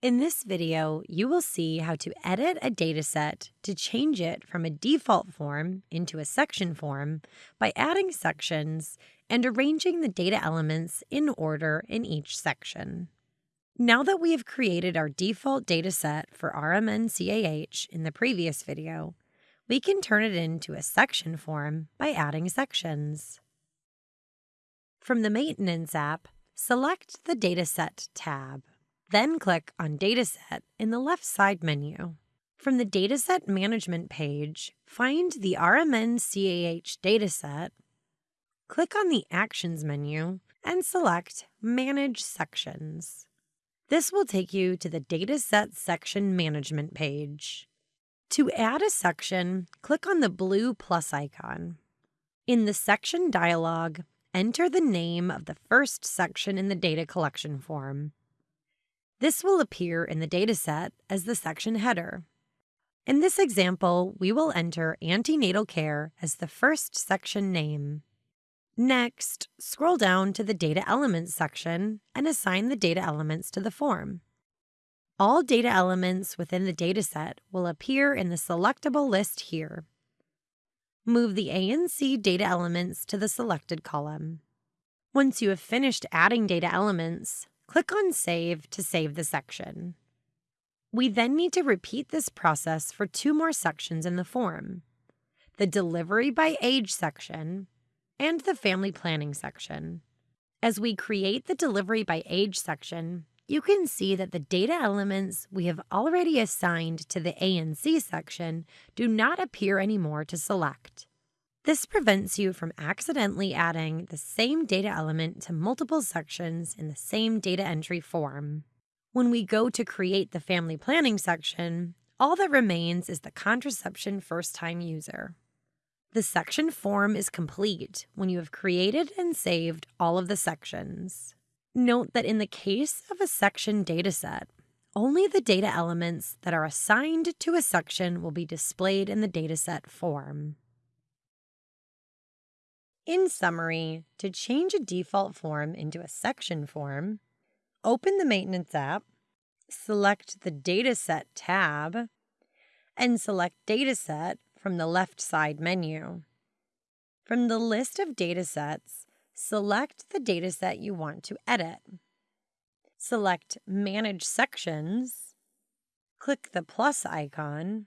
In this video, you will see how to edit a dataset to change it from a default form into a section form by adding sections and arranging the data elements in order in each section. Now that we have created our default dataset for RMN CAH in the previous video, we can turn it into a section form by adding sections. From the Maintenance app, select the Dataset tab. Then click on Dataset in the left side menu. From the Dataset Management page, find the RMN CAH dataset, click on the Actions menu, and select Manage Sections. This will take you to the Dataset Section Management page. To add a section, click on the blue plus icon. In the Section dialog, enter the name of the first section in the data collection form. This will appear in the dataset as the section header. In this example, we will enter antenatal care as the first section name. Next, scroll down to the Data Elements section and assign the data elements to the form. All data elements within the dataset will appear in the selectable list here. Move the ANC data elements to the selected column. Once you have finished adding data elements, Click on Save to save the section. We then need to repeat this process for two more sections in the form the Delivery by Age section and the Family Planning section. As we create the Delivery by Age section, you can see that the data elements we have already assigned to the ANC section do not appear anymore to select. This prevents you from accidentally adding the same data element to multiple sections in the same data entry form. When we go to create the family planning section, all that remains is the contraception first time user. The section form is complete when you have created and saved all of the sections. Note that in the case of a section dataset, only the data elements that are assigned to a section will be displayed in the dataset form. In summary, to change a default form into a section form, open the Maintenance app, select the Dataset tab, and select Dataset from the left side menu. From the list of datasets, select the dataset you want to edit. Select Manage Sections, click the plus icon,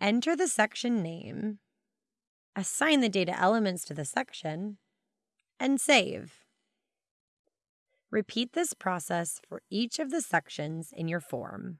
enter the section name, assign the data elements to the section, and save. Repeat this process for each of the sections in your form.